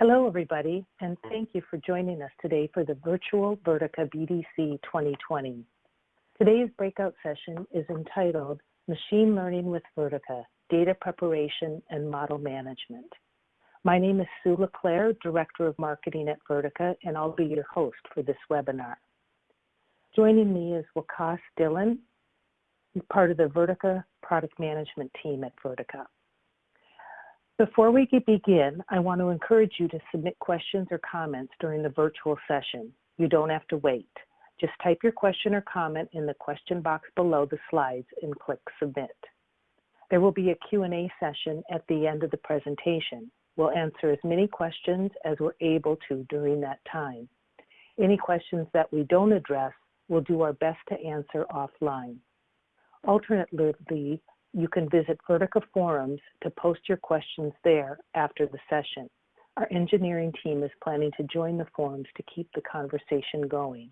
Hello, everybody, and thank you for joining us today for the virtual Vertica BDC 2020. Today's breakout session is entitled Machine Learning with Vertica, Data Preparation and Model Management. My name is Sue LeClaire, Director of Marketing at Vertica, and I'll be your host for this webinar. Joining me is Waqas Dhillon, part of the Vertica product management team at Vertica. Before we begin, I want to encourage you to submit questions or comments during the virtual session. You don't have to wait. Just type your question or comment in the question box below the slides and click submit. There will be a Q&A session at the end of the presentation. We'll answer as many questions as we're able to during that time. Any questions that we don't address, we'll do our best to answer offline. Alternatively, you can visit Vertica forums to post your questions there after the session. Our engineering team is planning to join the forums to keep the conversation going.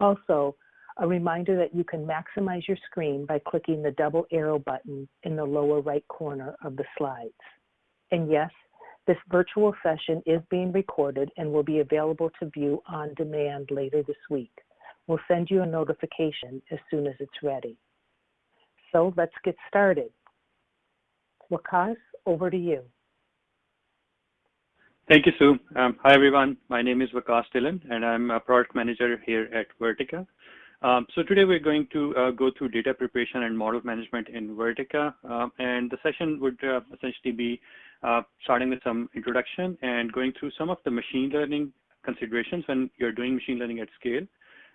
Also, a reminder that you can maximize your screen by clicking the double arrow button in the lower right corner of the slides. And yes, this virtual session is being recorded and will be available to view on demand later this week. We'll send you a notification as soon as it's ready. So let's get started. Waqas, over to you. Thank you, Sue. Um, hi, everyone. My name is Waqas Dhillon, and I'm a product manager here at Vertica. Um, so today we're going to uh, go through data preparation and model management in Vertica. Um, and the session would uh, essentially be uh, starting with some introduction and going through some of the machine learning considerations when you're doing machine learning at scale.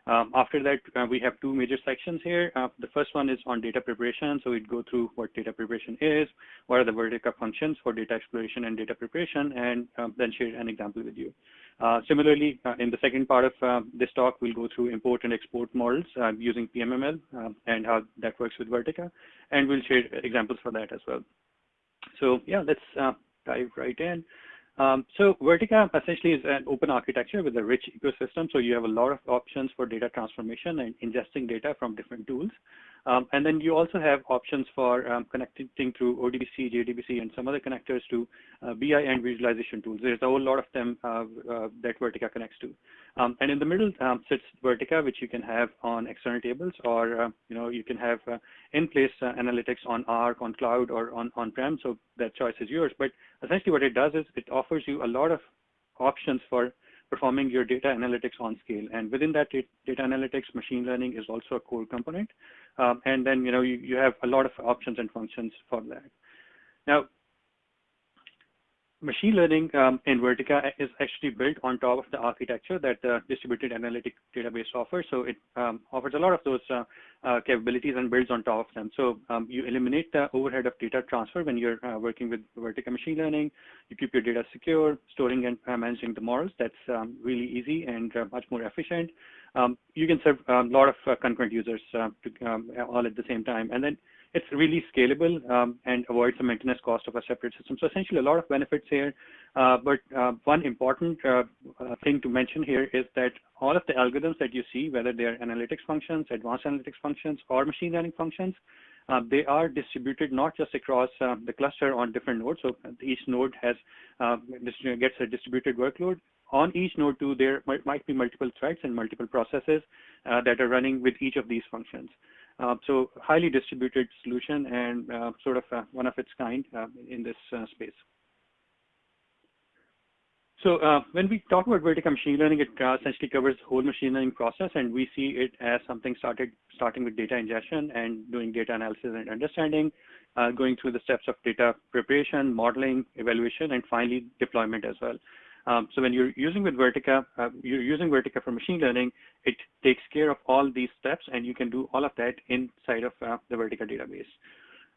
Um, after that, uh, we have two major sections here. Uh, the first one is on data preparation. So we'd go through what data preparation is, what are the Vertica functions for data exploration and data preparation, and uh, then share an example with you. Uh, similarly, uh, in the second part of uh, this talk, we'll go through import and export models using PMML and how that works with Vertica, and we'll share examples for that as well. So yeah, let's dive right in. Um, so Vertica essentially is an open architecture with a rich ecosystem. So you have a lot of options for data transformation and ingesting data from different tools. Um, and then you also have options for um, connecting through ODBC, JDBC, and some other connectors to uh, BI and visualization tools. There's a whole lot of them uh, uh, that Vertica connects to. Um, and in the middle um, sits Vertica, which you can have on external tables, or uh, you know you can have uh, in-place uh, analytics on Arc, on cloud, or on on-prem. So that choice is yours. But essentially, what it does is it offers you a lot of options for performing your data analytics on scale. And within that data analytics, machine learning is also a core component. Um, and then, you know, you, you have a lot of options and functions for that. Now, machine learning um, in Vertica is actually built on top of the architecture that the distributed analytic database offers. So it um, offers a lot of those uh, uh, capabilities and builds on top of them. So um, you eliminate the overhead of data transfer when you're uh, working with Vertica machine learning. You keep your data secure, storing and uh, managing the models. That's um, really easy and uh, much more efficient. Um, you can serve a lot of uh, concurrent users to, um, all at the same time. And then it's really scalable um, and avoids the maintenance cost of a separate system. So essentially a lot of benefits here. Uh, but uh, one important uh, uh, thing to mention here is that all of the algorithms that you see, whether they are analytics functions, advanced analytics functions, or machine learning functions, uh, they are distributed not just across uh, the cluster on different nodes. So each node has gets a distributed workload. On each node too, there might, might be multiple threads and multiple processes that are running with each of these functions. Uh, so highly distributed solution and uh, sort of uh, one of its kind in this space. So uh, when we talk about Vertica machine learning, it uh, essentially covers the whole machine learning process, and we see it as something started starting with data ingestion and doing data analysis and understanding, uh, going through the steps of data preparation, modeling, evaluation, and finally deployment as well. Um, so when you're using with Vertica, uh, you're using Vertica for machine learning, it takes care of all these steps and you can do all of that inside of uh, the Vertica database.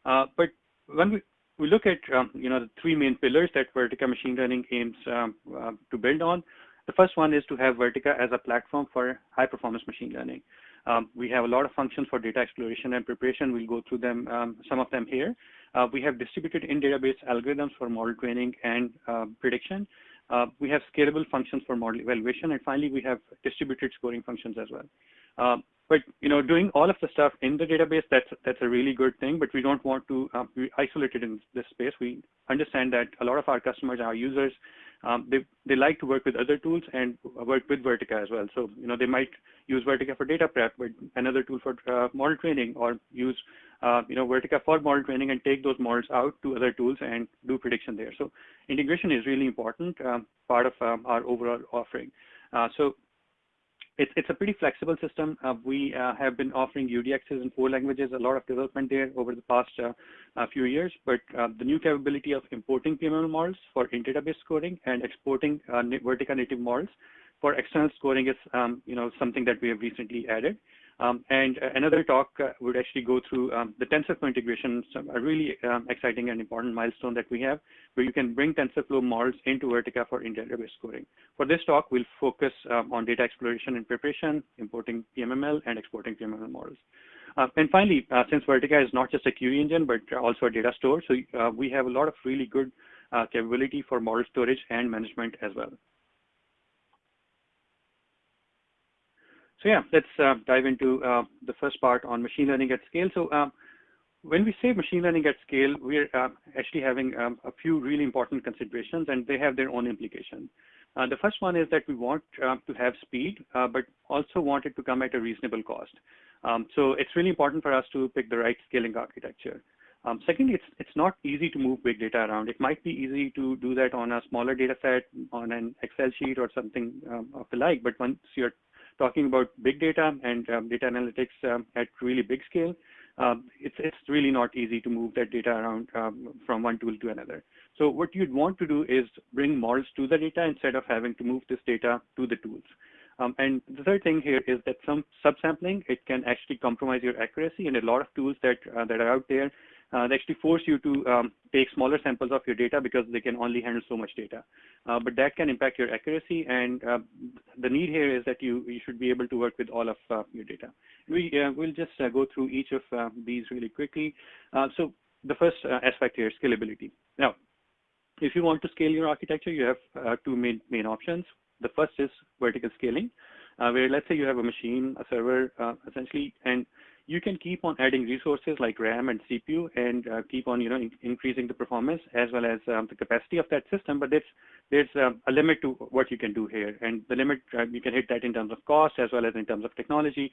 Uh, but when we, we look at um, you know the three main pillars that Vertica machine learning aims um, uh, to build on, the first one is to have Vertica as a platform for high performance machine learning. Um, we have a lot of functions for data exploration and preparation. We'll go through them, um, some of them here. Uh, we have distributed in-database algorithms for model training and prediction. Uh, we have scalable functions for model evaluation, and finally, we have distributed scoring functions as well. Uh, but you know, doing all of the stuff in the database, that's that's a really good thing. But we don't want to uh, be isolated in this space. We understand that a lot of our customers, our users, um, they, they like to work with other tools and work with Vertica as well. So, you know, they might use Vertica for data prep, but another tool for uh, model training or use, uh, you know, Vertica for model training and take those models out to other tools and do prediction there. So integration is really important um, part of um, our overall offering. Uh, so it's, it's a pretty flexible system. Uh, we uh, have been offering UDXs in four languages, a lot of development there over the past uh, few years, but uh, the new capability of importing PMML models for in-database scoring and exporting uh, Vertica native models for external scoring is um, you know, something that we have recently added. Um, and uh, another talk uh, would actually go through um, the TensorFlow integration, some, a really um, exciting and important milestone that we have, where you can bring TensorFlow models into Vertica for in-database scoring. For this talk, we'll focus um, on data exploration and preparation, importing PMML, and exporting PMML models. Uh, and finally, uh, since Vertica is not just a query engine, but also a data store, so uh, we have a lot of really good uh, capability for model storage and management as well. So yeah, let's uh, dive into uh, the first part on machine learning at scale. So um, when we say machine learning at scale, we're uh, actually having um, a few really important considerations and they have their own implications. Uh, the first one is that we want uh, to have speed, uh, but also want it to come at a reasonable cost. Um, so it's really important for us to pick the right scaling architecture. Um, secondly, it's, it's not easy to move big data around. It might be easy to do that on a smaller data set, on an Excel sheet or something um, of the like, but once you're talking about big data and um, data analytics um, at really big scale, um, it's, it's really not easy to move that data around um, from one tool to another. So what you'd want to do is bring models to the data instead of having to move this data to the tools. Um, and the third thing here is that some subsampling, it can actually compromise your accuracy and a lot of tools that, uh, that are out there uh, they actually force you to um, take smaller samples of your data because they can only handle so much data. Uh, but that can impact your accuracy, and uh, the need here is that you, you should be able to work with all of uh, your data. We uh, will just uh, go through each of these really quickly. so the first aspect here, scalability. Now, if you want to scale your architecture, you have two main, main options. The first is vertical scaling, where let's say you have a machine, a server, essentially, and you can keep on adding resources like RAM and CPU and uh, keep on, you know, in increasing the performance as well as um, the capacity of that system. But there's there's um, a limit to what you can do here, and the limit uh, you can hit that in terms of cost as well as in terms of technology.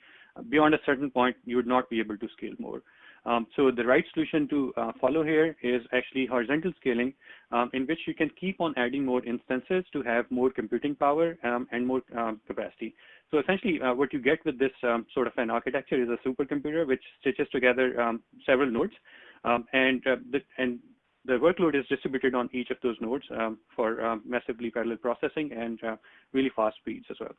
beyond a certain point, you would not be able to scale more. Um, so the right solution to uh, follow here is actually horizontal scaling, um, in which you can keep on adding more instances to have more computing power um, and more um, capacity. So essentially, uh, what you get with this um, sort of an architecture is a supercomputer which stitches together um, several nodes, um, and uh, the, and the workload is distributed on each of those nodes um, for um, massively parallel processing and uh, really fast speeds as well.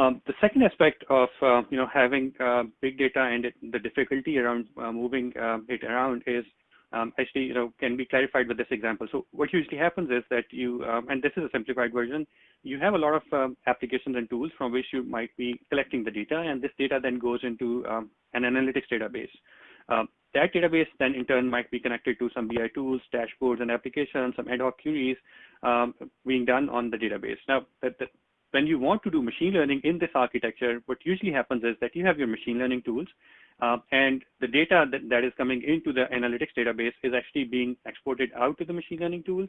Um, the second aspect of uh, you know having uh, big data and it, the difficulty around uh, moving it around is um, actually, you know, can be clarified with this example. So what usually happens is that you, um, and this is a simplified version, you have a lot of um, applications and tools from which you might be collecting the data, and this data then goes into um, an analytics database. Um, that database then in turn might be connected to some BI tools, dashboards, and applications, some ad hoc queries um, being done on the database. Now, that, when you want to do machine learning in this architecture, what usually happens is that you have your machine learning tools, uh, and the data that, that is coming into the analytics database is actually being exported out to the machine learning tools.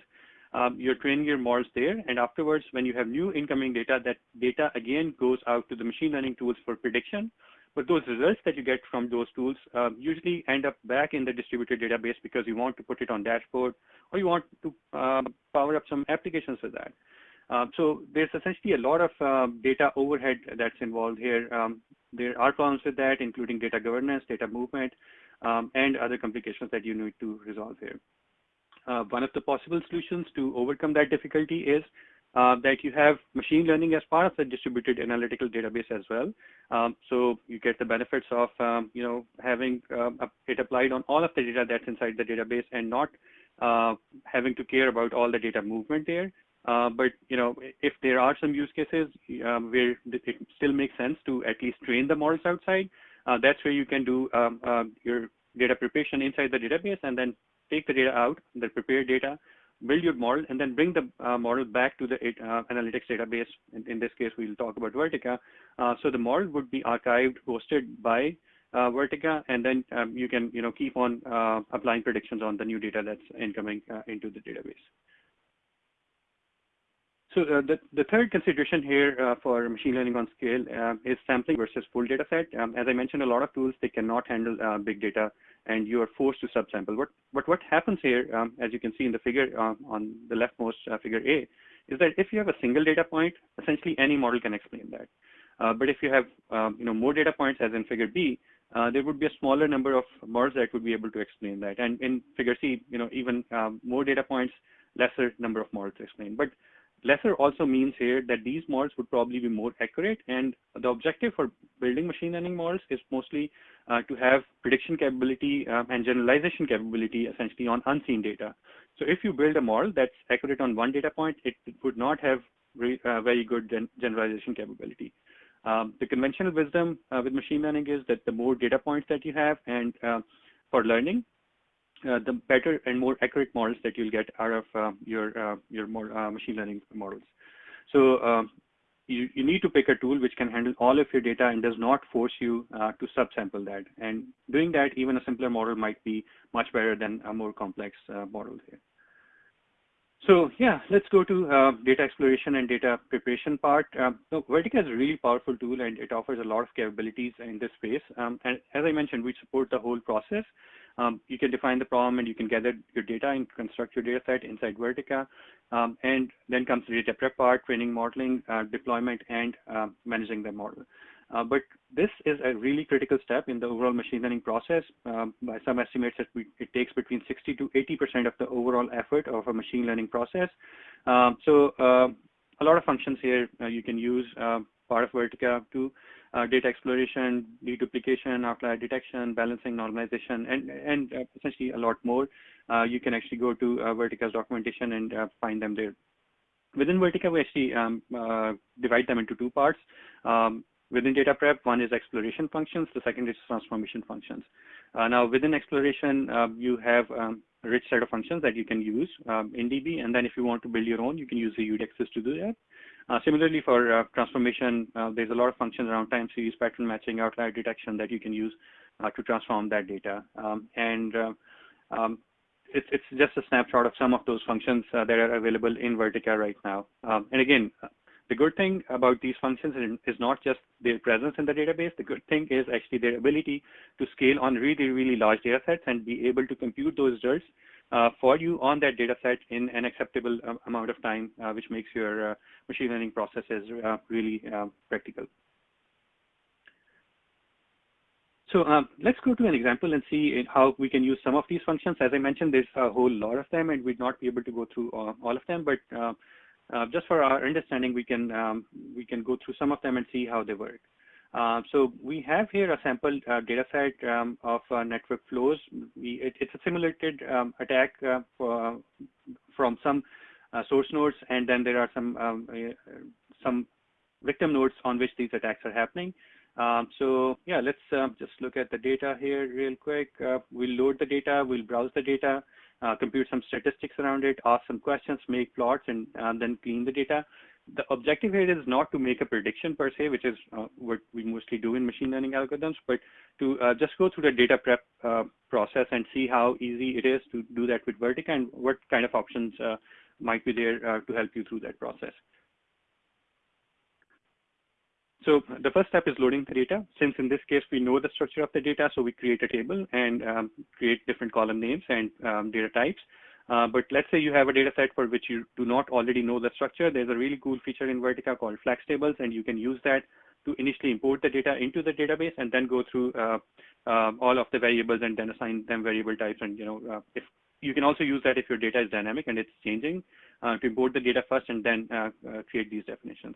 Um, you're training your models there, and afterwards, when you have new incoming data, that data again goes out to the machine learning tools for prediction. But those results that you get from those tools uh, usually end up back in the distributed database because you want to put it on dashboard or you want to um, power up some applications with that. Um, so there's essentially a lot of um, data overhead that's involved here. Um, there are problems with that, including data governance, data movement, um, and other complications that you need to resolve here. Uh, one of the possible solutions to overcome that difficulty is uh, that you have machine learning as part of the distributed analytical database as well. Um, so you get the benefits of, um, you know, having um, it applied on all of the data that's inside the database and not uh, having to care about all the data movement there. Uh, but you know, if there are some use cases um, where it still makes sense to at least train the models outside, uh, that's where you can do um, uh, your data preparation inside the database and then take the data out, the prepared data, build your model, and then bring the uh, model back to the uh, analytics database. In, in, this case, we'll talk about Vertica. so the model would be archived, hosted by Vertica, and then um, you can, you know, keep on applying predictions on the new data that's incoming into the database. So uh, the, the third consideration here uh, for machine learning on scale uh, is sampling versus full data set. Um, as I mentioned, a lot of tools, they cannot handle uh, big data and you are forced to subsample. What, what, what happens here, um, as you can see in the figure uh, on the leftmost uh, figure A, is that if you have a single data point, essentially any model can explain that. but if you have um, you know, more data points, as in figure B, there would be a smaller number of models that would be able to explain that. And in figure C, you know, even um, more data points, lesser number of models to explain. But lesser also means here that these models would probably be more accurate. And the objective for building machine learning models is mostly uh, to have prediction capability um, and generalization capability essentially on unseen data. So if you build a model that's accurate on one data point, it, it would not have re, uh, very good gen generalization capability. Um, the conventional wisdom uh, with machine learning is that the more data points that you have and uh, for learning, the better and more accurate models that you'll get out of uh, your uh, your more uh, machine learning models. So um, you, you need to pick a tool which can handle all of your data and does not force you to subsample that. And doing that, even a simpler model might be much better than a more complex model here. So yeah, let's go to uh, data exploration and data preparation part. Um, so Vertica is a really powerful tool and it offers a lot of capabilities in this space. Um, and as I mentioned, we support the whole process. Um, you can define the problem and you can gather your data and construct your data set inside Vertica. Um, and then comes the data prep part, training, modeling, uh, deployment, and uh, managing the model. Uh, but this is a really critical step in the overall machine learning process. Um, by some estimates, it, it, takes between 60 to 80% of the overall effort of a machine learning process. Um, so uh, a lot of functions here uh, you can use uh, part of Vertica to data exploration, deduplication, outlier detection, balancing, normalization, and, and uh, essentially a lot more. you can actually go to Vertica's documentation and find them there. Within Vertica, we actually um, divide them into two parts. Um, Within data prep, one is exploration functions, the second is transformation functions. Uh, now, within exploration, uh, you have um, a rich set of functions that you can use um, in DB, and then if you want to build your own, you can use the UDXs to do that. Uh, similarly, for uh, transformation, uh, there's a lot of functions around time series, pattern matching, outlier detection that you can use to transform that data. Um, and um, it's, it's just a snapshot of some of those functions that are available in Vertica right now. Um, and again, the good thing about these functions is not just their presence in the database. The good thing is actually their ability to scale on really, really large data sets and be able to compute those results for you on that data set in an acceptable um, amount of time, uh, which makes your uh, machine learning processes uh, really um, practical. So um, let's go to an example and see how we can use some of these functions. As I mentioned, there's a whole lot of them, and we'd not be able to go through all, all of them, but uh, uh, just for our understanding, we can um, we can go through some of them and see how they work. Uh, so we have here a sample uh, data set um, of uh, network flows. We, it, it's a simulated um, attack uh, for, from some uh, source nodes, and then there are some um, some victim nodes on which these attacks are happening. Um, so yeah, let's just look at the data here real quick. we'll load the data, we'll browse the data, uh, compute some statistics around it, ask some questions, make plots, and then clean the data. The objective here is not to make a prediction per se, which is uh, what we mostly do in machine learning algorithms, but to uh, just go through the data prep uh, process and see how easy it is to do that with Vertica and what kind of options uh, might be there uh, to help you through that process. So the first step is loading the data. Since in this case, we know the structure of the data, so we create a table and um, create different column names and um, data types. Uh, but let's say you have a data set for which you do not already know the structure. There's a really cool feature in Vertica called flex tables, and you can use that to initially import the data into the database and then go through uh, uh, all of the variables and then assign them variable types. And you know, uh, if you can also use that if your data is dynamic and it's changing uh, to import the data first and then create these definitions.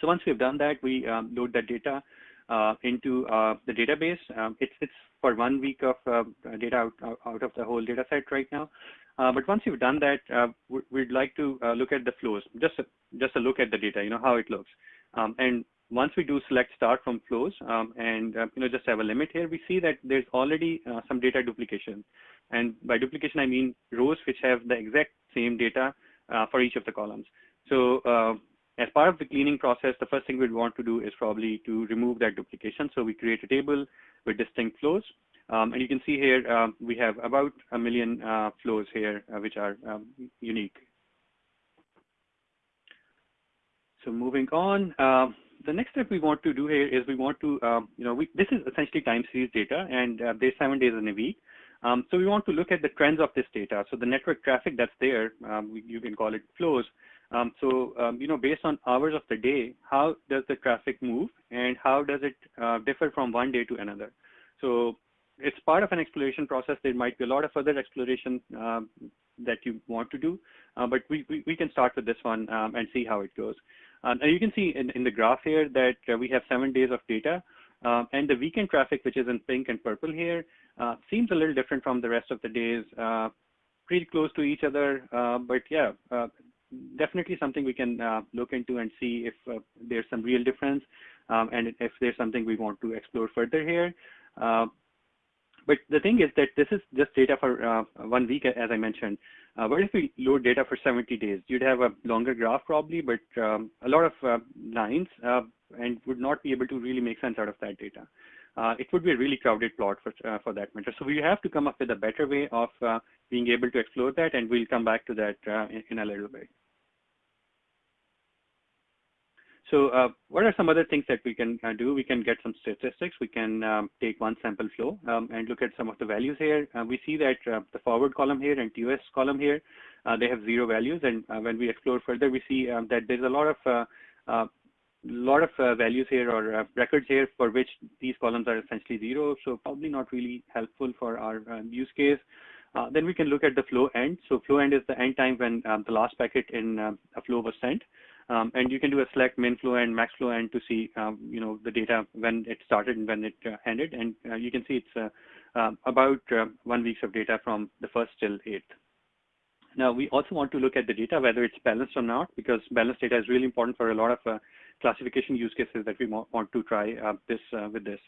So once we've done that, we um, load that data uh, into uh, the database. Um, it's, it's for one week of uh, data out, out of the whole data set right now. Uh, but once you've done that, uh, we'd like to uh, look at the flows, just a, just a look at the data, you know, how it looks. Um, and once we do select start from flows um, and you know just have a limit here, we see that there's already some data duplication. And by duplication, I mean rows which have the exact same data for each of the columns. So as part of the cleaning process, the first thing we'd want to do is probably to remove that duplication. So we create a table with distinct flows. Um, and you can see here, um, we have about a million uh, flows here, uh, which are um, unique. so moving on, uh, the next step we want to do here is we want to, um, you know, we, this is essentially time series data, and uh, there's seven days in a week. Um, so we want to look at the trends of this data. So the network traffic that's there, um, you can call it flows. Um, so, um, you know, based on hours of the day, how does the traffic move and how does it uh, differ from one day to another? So it's part of an exploration process. There might be a lot of other exploration um, that you want to do, uh, but we, we, we, can start with this one um, and see how it goes. Um, and you can see in, in the graph here that uh, we have seven days of data. Uh, and the weekend traffic, which is in pink and purple here, uh, seems a little different from the rest of the days, uh, pretty close to each other. Uh, but yeah, definitely something we can look into and see if there's some real difference um, and if there's something we want to explore further here. But the thing is that this is just data for uh, one week, as I mentioned. Uh, what if we load data for 70 days? You'd have a longer graph probably, but um, a lot of uh, lines uh, and would not be able to really make sense out of that data. Uh, it would be a really crowded plot for, uh, for that matter. So we have to come up with a better way of being able to explore that, and we'll come back to that in, in a little bit. So uh, what are some other things that we can uh, do? We can get some statistics. We can um, take one sample flow um, and look at some of the values here. Uh, we see that uh, the forward column here and TOS column here, uh, they have zero values. And uh, when we explore further, we see um, that there's a lot of lot of values here or records here for which these columns are essentially zero. So probably not really helpful for our um, use case. then we can look at the flow end. So flow end is the end time when um, the last packet in a flow was sent. Um, and you can do a select min flow and max flow and to see, um, you know, the data when it started and when it uh, ended. And uh, you can see it's uh, um, about uh, one weeks of data from the first till eighth. Now, we also want to look at the data, whether it's balanced or not, because balanced data is really important for a lot of uh, classification use cases that we want to try uh, this with this.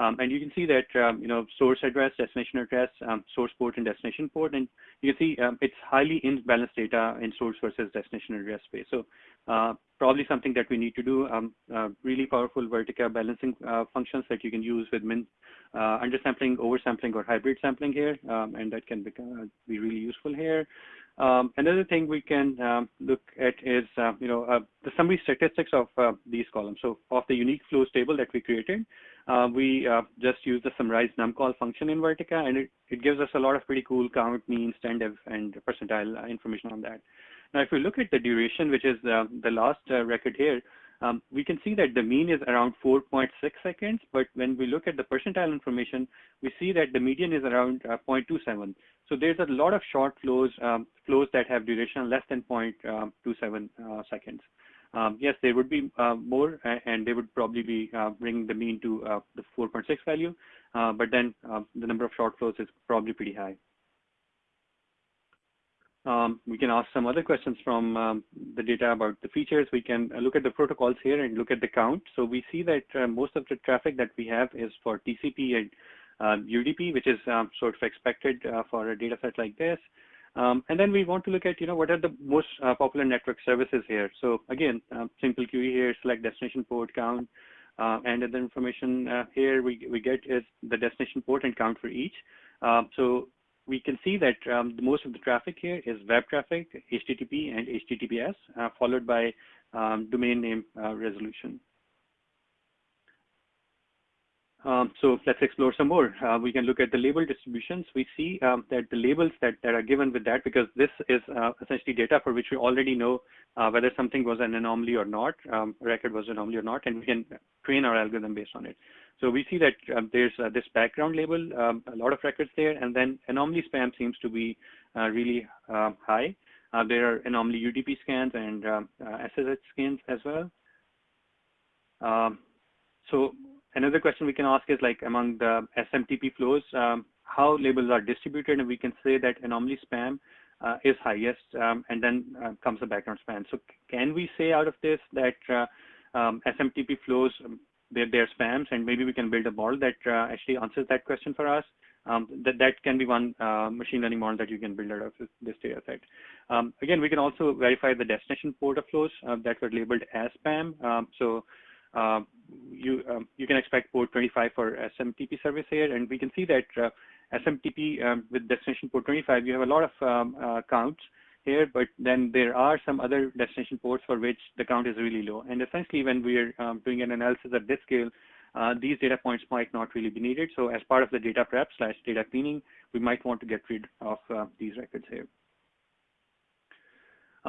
Um, and you can see that, um, you know, source address, destination address, um, source port and destination port. And you can see um, it's highly imbalanced data in source versus destination address space. So uh, probably something that we need to do, um, uh, really powerful Vertica balancing uh, functions that you can use with min, uh, undersampling, oversampling, or hybrid sampling here. Um, and that can become, uh, be really useful here. Another thing we can look at is, uh, you know, the summary statistics of these columns. So of the unique flows table that we created, uh, we uh, just use the summarize numcol function in Vertica, and it, it gives us a lot of pretty cool count, mean, standard, and percentile uh, information on that. Now, if we look at the duration, which is the last record here, um, we can see that the mean is around 4.6 seconds, but when we look at the percentile information, we see that the median is around uh, 0.27. So there's a lot of short flows, um, flows that have duration less than 0.27 uh, seconds. Um, yes, there would be uh, more, and they would probably be uh, bringing the mean to uh, the 4.6 value, uh, but then the number of short flows is probably pretty high. Um, we can ask some other questions from um, the data about the features. We can uh, look at the protocols here and look at the count. So we see that uh, most of the traffic that we have is for TCP and uh, UDP, which is um, sort of expected uh, for a data set like this. Um, and then we want to look at, you know, what are the most uh, popular network services here. So again, um, simple query here, select destination port count, uh, and the information here we, we get is the destination port and count for each. so we can see that um, most of the traffic here is web traffic, HTTP and HTTPS, uh, followed by um, domain name uh, resolution. Um, so let's explore some more. Uh, we can look at the label distributions. We see um, that the labels that, that are given with that, because this is uh, essentially data for which we already know uh, whether something was an anomaly or not, um, record was an anomaly or not, and we can train our algorithm based on it. So we see that um, there's uh, this background label, um, a lot of records there, and then anomaly spam seems to be uh, really um, high. Uh, there are anomaly UDP scans and SSH scans as well. so another question we can ask is like among the SMTP flows, um, how labels are distributed, and we can say that anomaly spam uh, is highest, um, and then uh, comes the background spam. So can we say out of this that uh, um, SMTP flows, um, they're, spams, and maybe we can build a model that uh, actually answers that question for us? Um, that, that can be one uh, machine learning model that you can build out of this, this data set. Um, again, we can also verify the destination port of flows uh, that were labeled as spam. so uh, you um, you can expect port 25 for SMTP service here, and we can see that uh, SMTP um, with destination port 25, you have a lot of um, uh, counts, here, but then there are some other destination ports for which the count is really low. And essentially, when we're um, doing an analysis at this scale, uh, these data points might not really be needed. So as part of the data prep slash data cleaning, we might want to get rid of uh, these records here.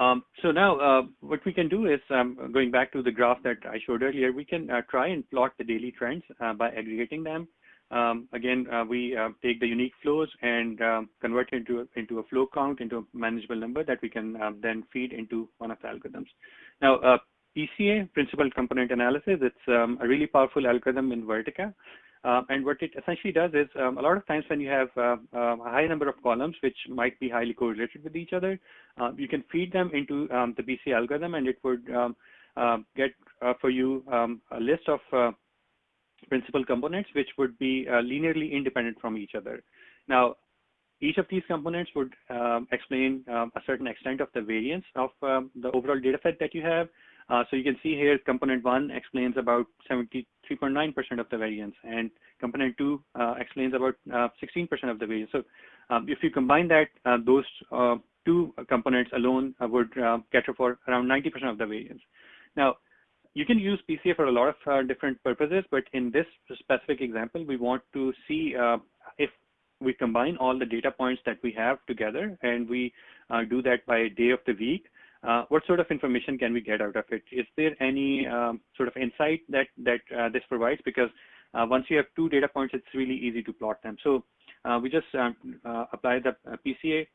Um, so now uh, what we can do is, um, going back to the graph that I showed earlier, we can uh, try and plot the daily trends uh, by aggregating them. Um, again, uh, we uh, take the unique flows and um, convert it into, into a flow count, into a manageable number that we can um, then feed into one of the algorithms. Now, uh, PCA, Principal Component Analysis, it's um, a really powerful algorithm in Vertica. Uh, and what it essentially does is um, a lot of times when you have uh, uh, a high number of columns which might be highly correlated with each other, uh, you can feed them into um, the PCA algorithm and it would um, uh, get uh, for you um, a list of principal components which would be linearly independent from each other. Now, each of these components would um, explain um, a certain extent of the variance of um, the overall data set that you have. Uh, so you can see here component one explains about 73.9% of the variance and component two uh, explains about 16% uh, of the variance. So um, if you combine that, uh, those uh, two components alone would cater for around 90% of the variance. Now, you can use PCA for a lot of different purposes, but in this specific example, we want to see if we combine all the data points that we have together and we do that by day of the week, uh, what sort of information can we get out of it? Is there any um, sort of insight that that uh, this provides? Because uh, once you have two data points, it's really easy to plot them. So uh, we just um, uh, apply the uh, PCA.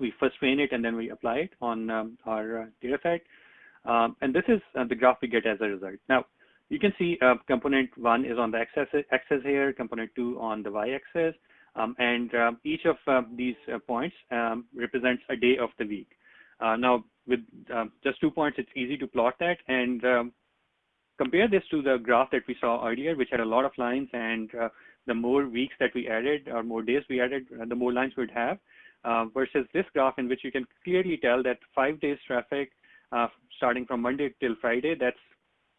We first train it and then we apply it on um, our data set. Um, and this is the graph we get as a result. Now, you can see component one is on the x-axis here, component two on the y-axis, um, and um, each of these points represents a day of the week. Uh, now, with um, just two points, it's easy to plot that and um, compare this to the graph that we saw earlier, which had a lot of lines and uh, the more weeks that we added or more days we added, uh, the more lines we'd have uh, versus this graph in which you can clearly tell that five days traffic uh, starting from Monday till Friday, that's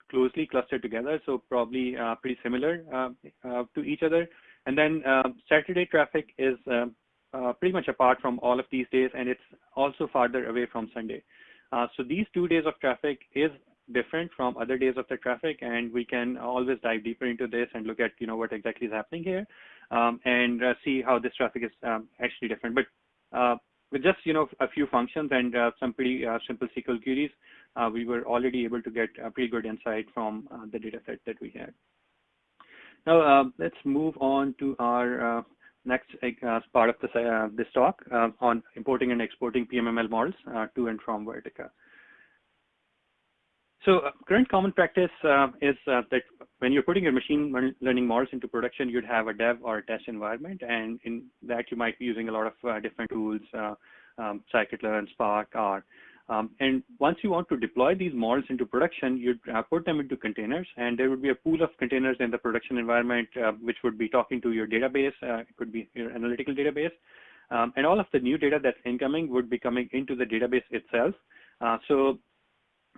closely clustered together. So probably uh, pretty similar to each other. And then Saturday traffic is um, uh, pretty much apart from all of these days, and it's also farther away from Sunday. Uh, so these two days of traffic is different from other days of the traffic, and we can always dive deeper into this and look at you know what exactly is happening here, um, and uh, see how this traffic is um, actually different. But uh, with just you know a few functions and uh, some pretty uh, simple SQL queries, we were already able to get a pretty good insight from the data set that we had. Now let's move on to our next uh, part of this, uh, this talk uh, on importing and exporting PMML models uh, to and from Vertica. So uh, current common practice uh, is that when you're putting your machine learning models into production, you'd have a dev or a test environment, and in that you might be using a lot of different tools, um, scikit-learn, Spark, R. Um, and once you want to deploy these models into production, you uh, put them into containers, and there would be a pool of containers in the production environment, uh, which would be talking to your database. Uh, it could be your analytical database. Um, and all of the new data that's incoming would be coming into the database itself. Uh, so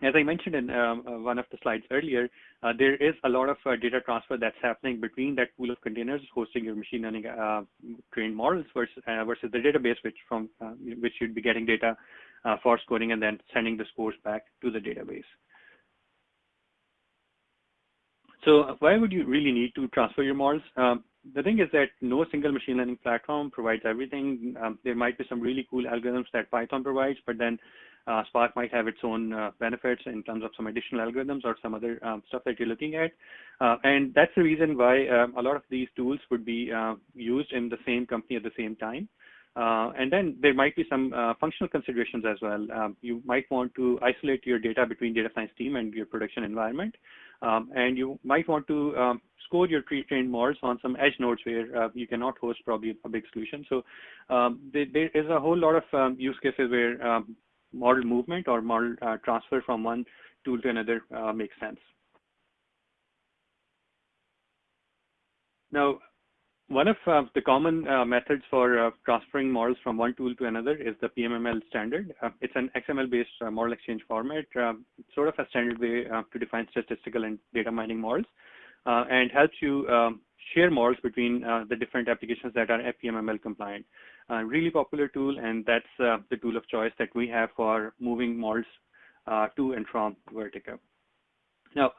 as I mentioned in um, uh, one of the slides earlier, uh, there is a lot of uh, data transfer that's happening between that pool of containers hosting your machine learning uh, trained models versus, uh, versus the database, which from which you'd be getting data uh, for scoring and then sending the scores back to the database. So why would you really need to transfer your models? Um, the thing is that no single machine learning platform provides everything. Um, there might be some really cool algorithms that Python provides, but then uh, Spark might have its own uh, benefits in terms of some additional algorithms or some other um, stuff that you're looking at. Uh, and that's the reason why um, a lot of these tools would be uh, used in the same company at the same time. Uh, and then there might be some uh, functional considerations as well. Um, you might want to isolate your data between data science team and your production environment. Um, and you might want to um, score your pre-trained models on some edge nodes where uh, you cannot host probably a big solution. So um, there, there is a whole lot of um, use cases where um, model movement or model uh, transfer from one tool to another uh, makes sense. Now, one of uh, the common uh, methods for uh, transferring models from one tool to another is the PMML standard. Uh, it's an XML-based uh, model exchange format, uh, sort of a standard way to define statistical and data mining models. and helps you um, share models between the different applications that are PMML compliant. really popular tool, and that's the tool of choice that we have for moving models to and from Vertica. Now,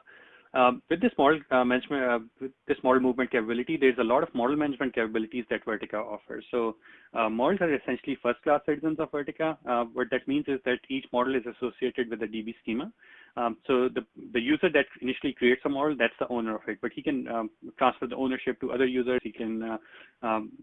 um, with this model uh, management, uh, with this model movement capability, there's a lot of model management capabilities that Vertica offers. So uh, models are essentially first-class citizens of Vertica. Uh, what that means is that each model is associated with a DB schema. Um, so the, the user that initially creates a model, that's the owner of it, but he can um, transfer the ownership to other users. He can uh, um,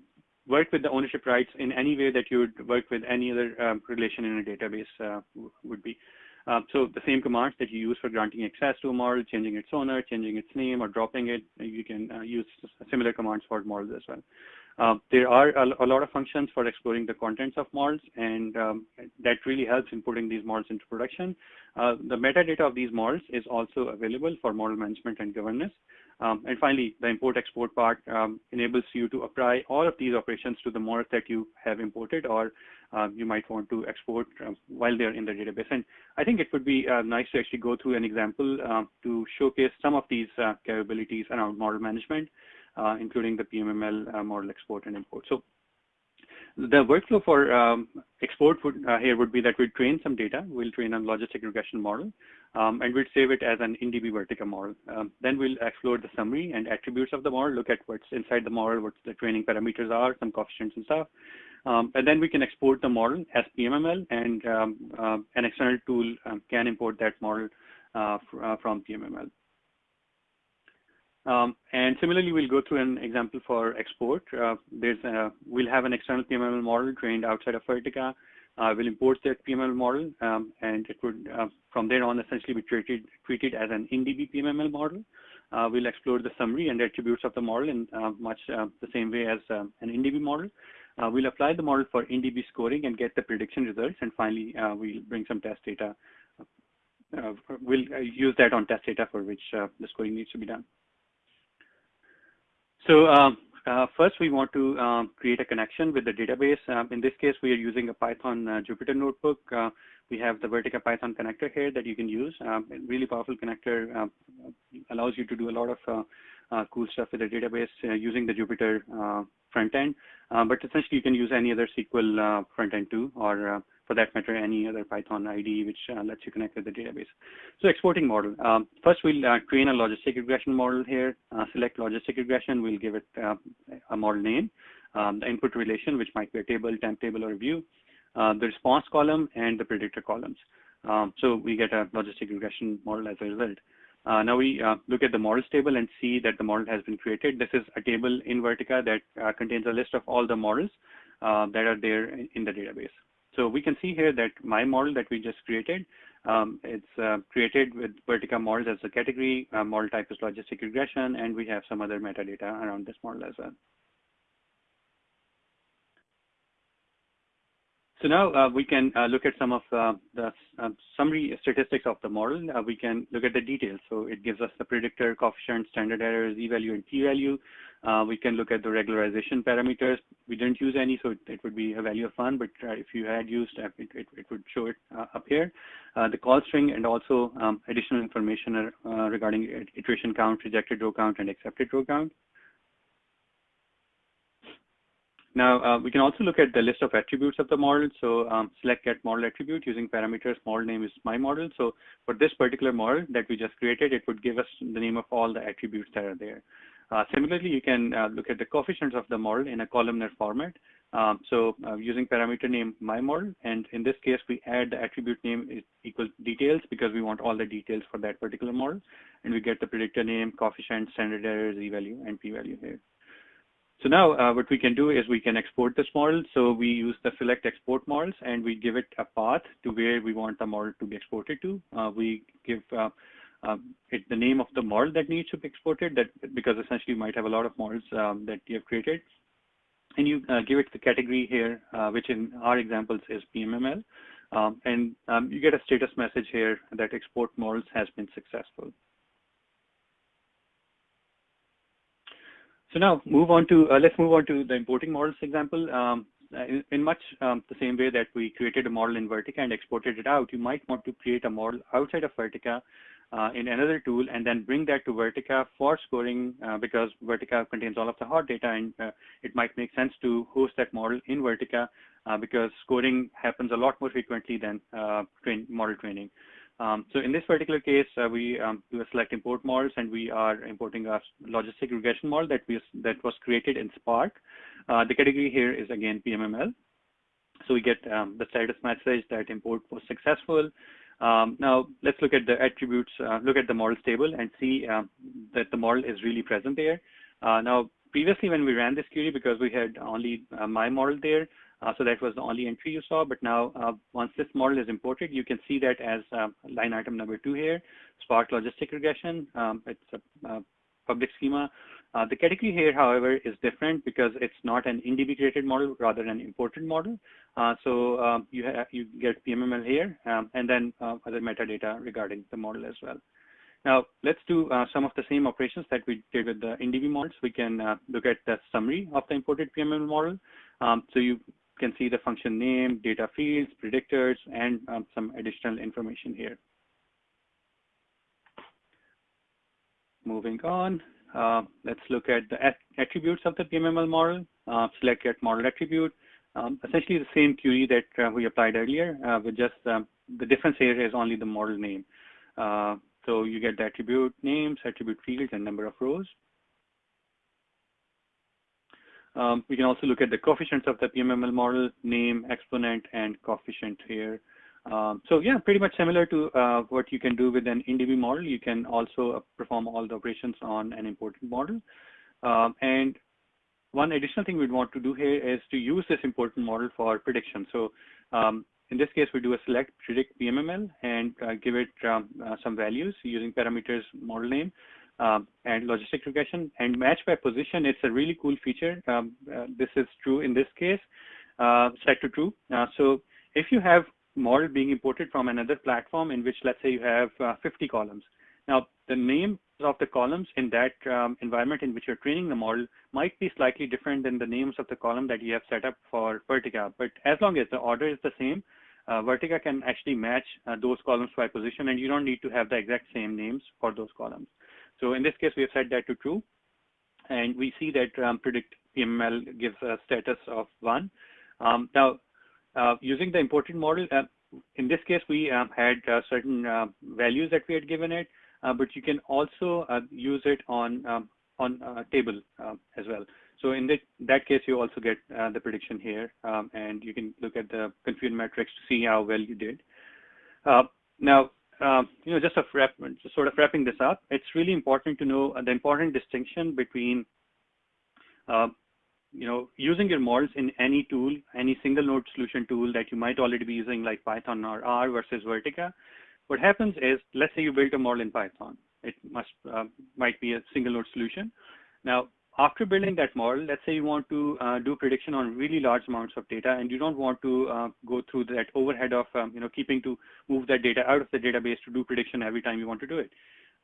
work with the ownership rights in any way that you would work with any other um, relation in a database would be. Um, so the same commands that you use for granting access to a model, changing its owner, changing its name, or dropping it, you can uh, use similar commands for models as well. Um, there are a, a, lot of functions for exploring the contents of models, and um, that really helps in putting these models into production. Uh, the metadata of these models is also available for model management and governance. Um, and finally, the import-export part um, enables you to apply all of these operations to the models that you have imported or uh, you might want to export uh, while they're in the database. And I think it would be uh, nice to actually go through an example um, to showcase some of these uh, capabilities around model management, uh, including the PMML uh, model export and import. So the workflow for um, export would, uh, here would be that we train some data. We'll train a logistic regression model, um, and we'll save it as an InDB Vertica model. Um, then we'll explore the summary and attributes of the model, look at what's inside the model, what the training parameters are, some coefficients and stuff. Um, and then we can export the model as PMML, and um, uh, an external tool um, can import that model uh, uh from PMML. Um, and similarly, we'll go through an example for export. Uh, there's a, we'll have an external PMML model trained outside of Vertica. Uh, we'll import that PMML model, um, and it would, uh, from there on, essentially be treated, treated as an InDB PMML model. Uh, we'll explore the summary and attributes of the model in uh, much uh, the same way as um, an InDB model. we'll apply the model for InDB scoring and get the prediction results, and finally, we'll bring some test data. we'll use that on test data for which the scoring needs to be done. So um, uh, first, we want to um, create a connection with the database. Um, in this case, we are using a Python uh, Jupyter notebook. Uh, we have the Vertica Python connector here that you can use. Really powerful connector allows you to do a lot of uh, cool stuff with the database uh, using the Jupyter front end. but essentially, you can use any other SQL front end too, or for that matter, any other Python IDE which uh, lets you connect with the database. So exporting model. First, we'll uh, train a logistic regression model here. Uh, select logistic regression. We'll give it uh, a model name, um, the input relation, which might be a table, temp table, or view, uh, the response column, and the predictor columns. Um, so we get a logistic regression model as a result. Uh, now we uh, look at the models table and see that the model has been created. This is a table in Vertica that uh, contains a list of all the models that are there in, in the database. So we can see here that my model that we just created, um, it's uh, created with Vertica models as a category, uh, model type is logistic regression, and we have some other metadata around this model as well. So now uh, we can uh, look at some of uh, the um, summary statistics of the model. Uh, we can look at the details. So it gives us the predictor, coefficient, standard errors, z-value, and p-value. Uh, we can look at the regularization parameters. We didn't use any, so it, it would be a value of 1, but uh, if you had used, it, it, it would show it up here. the call string and also um, additional information regarding iteration count, rejected row count, and accepted row count. Now, uh, we can also look at the list of attributes of the model. So um, select get model attribute using parameters. Model name is my model. So for this particular model that we just created, it would give us the name of all the attributes that are there. Uh, similarly, you can uh, look at the coefficients of the model in a columnar format. Um, so uh, using parameter name my model, and in this case, we add the attribute name is equal details because we want all the details for that particular model. And we get the predictor name, coefficient, standard error, z-value, and p-value here. So now uh, what we can do is we can export this model. So we use the select export models and we give it a path to where we want the model to be exported to. Uh, we give uh, um, it the name of the model that needs to be exported that because essentially you might have a lot of models um, that you have created. And you uh, give it the category here, uh, which in our examples is PMML. Um, and um, you get a status message here that export models has been successful. So now move on to, uh, let's move on to the importing models example. Um, in, in, much um, the same way that we created a model in Vertica and exported it out, you might want to create a model outside of Vertica uh, in another tool and then bring that to Vertica for scoring uh, because Vertica contains all of the hot data and uh, it might make sense to host that model in Vertica uh, because scoring happens a lot more frequently than uh, train model training. Um, so in this particular case, uh, we um, do select import models and we are importing a logistic regression model that, we, that was created in Spark. the category here is again PMML. So we get um, the status message that import was successful. Um, now let's look at the attributes, uh, look at the models table and see um, that the model is really present there. Uh, now previously when we ran this query because we had only uh, my model there, uh, so that was the only entry you saw, but now uh, once this model is imported, you can see that as uh, line item number two here, Spark Logistic Regression. Um, it's a public schema. Uh, the category here, however, is different because it's not an InDB created model, rather an imported model. Uh, so um, you, you get PMML here um, and then uh, other metadata regarding the model as well. Now, let's do uh, some of the same operations that we did with the InDB models. We can uh, look at the summary of the imported PMML model. Um, so you can see the function name, data fields, predictors, and um, some additional information here. Moving on, uh, let's look at the attributes of the PMML model. Uh, select get model attribute. Um, essentially the same query that uh, we applied earlier, uh, with just um, the difference here is only the model name. Uh, so you get the attribute names, attribute fields, and number of rows. Um, we can also look at the coefficients of the PMML model, name, exponent, and coefficient here. Um, so yeah, pretty much similar to uh, what you can do with an InDB model. You can also uh, perform all the operations on an imported model. Um, and one additional thing we'd want to do here is to use this important model for prediction. So um, in this case, we do a select predict PMML and uh, give it um, uh, some values using parameters model name um, and logistic regression and match by position. It's a really cool feature. Um, uh, this is true in this case, uh, set to true. so if you have model being imported from another platform in which, let's say, you have uh, 50 columns. Now, the names of the columns in that um, environment in which you're training the model might be slightly different than the names of the column that you have set up for Vertica. But as long as the order is the same, uh, Vertica can actually match uh, those columns by position, and you don't need to have the exact same names for those columns. So in this case, we have set that to true. And we see that um, predict PMML gives a status of one. Um, now, uh, using the imported model, uh, in this case, we um, had uh, certain values that we had given it, but you can also use it on um, on a table as well. So in that, that case, you also get the prediction here, um, and you can look at the confidence metrics to see how well you did. now, uh, you know, just, wrap, just sort of wrapping this up, it's really important to know the important distinction between uh, you know, using your models in any tool, any single node solution tool that you might already be using like Python or R versus Vertica, what happens is, let's say you built a model in Python. It must uh, might be a single node solution. Now, after building that model, let's say you want to uh, do prediction on really large amounts of data and you don't want to uh, go through that overhead of, um, you know, keeping to move that data out of the database to do prediction every time you want to do it.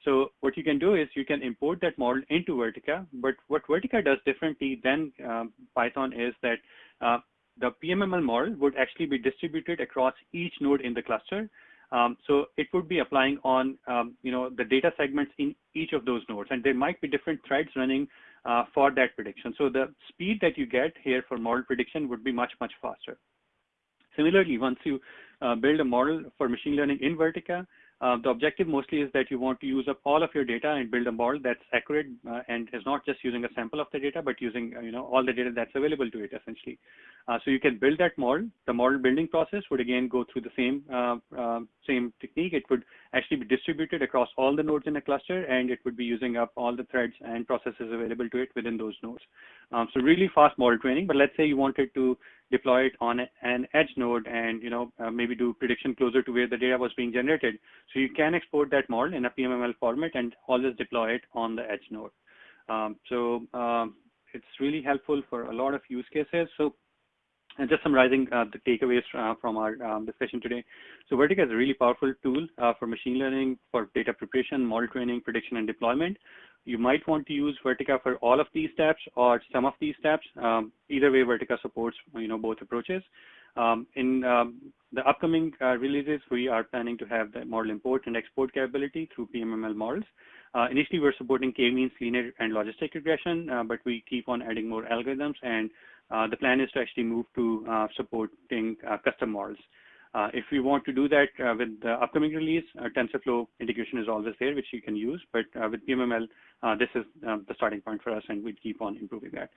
So what you can do is you can import that model into Vertica, but what Vertica does differently than um, Python is that uh, the PMML model would actually be distributed across each node in the cluster. Um, so it would be applying on, um, you know, the data segments in each of those nodes, and there might be different threads running uh, for that prediction. So the speed that you get here for model prediction would be much, much faster. Similarly, once you uh, build a model for machine learning in Vertica, uh, the objective mostly is that you want to use up all of your data and build a model that's accurate uh, and is not just using a sample of the data, but using uh, you know all the data that's available to it essentially. Uh, so you can build that model. The model building process would again go through the same uh, um, same technique. It would actually be distributed across all the nodes in a cluster, and it would be using up all the threads and processes available to it within those nodes. Um, so really fast model training. But let's say you wanted to deploy it on an edge node and you know uh, maybe do prediction closer to where the data was being generated. So you can export that model in a PMML format and always deploy it on the edge node. Um, so um, it's really helpful for a lot of use cases. So and just summarizing uh, the takeaways uh, from our um, discussion today. So Vertica is a really powerful tool uh, for machine learning, for data preparation, model training, prediction, and deployment. You might want to use Vertica for all of these steps or some of these steps. Um, either way, Vertica supports you know both approaches. Um, in um, the upcoming uh, releases, we are planning to have the model import and export capability through PMML models. Uh, initially, we're supporting k-means, linear, and logistic regression, uh, but we keep on adding more algorithms, and the plan is to actually move to uh, supporting uh, custom models. Uh, if we want to do that uh, with the upcoming release, uh, TensorFlow integration is always there, which you can use. But with PMML, this is the starting point for us, and we keep on improving that.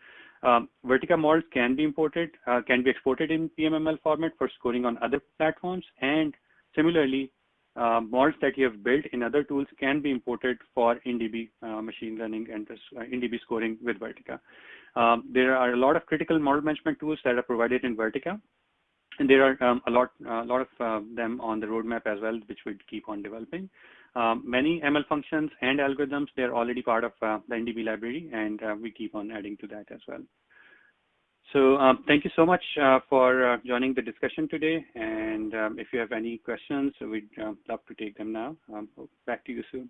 Um, Vertica models can be imported, can be exported in PMML format for scoring on other platforms, and similarly, uh, models that you have built in other tools can be imported for InDB uh, machine learning and uh, InDB scoring with Vertica. Um, there are a lot of critical model management tools that are provided in Vertica. And there are um, a lot, a lot of uh, them on the roadmap as well, which we keep on developing. Um, many ML functions and algorithms, they're already part of uh, the InDB library, and uh, we keep on adding to that as well. So um, thank you so much uh, for uh, joining the discussion today. And um, if you have any questions, we'd uh, love to take them now. Um, back to you, Sue.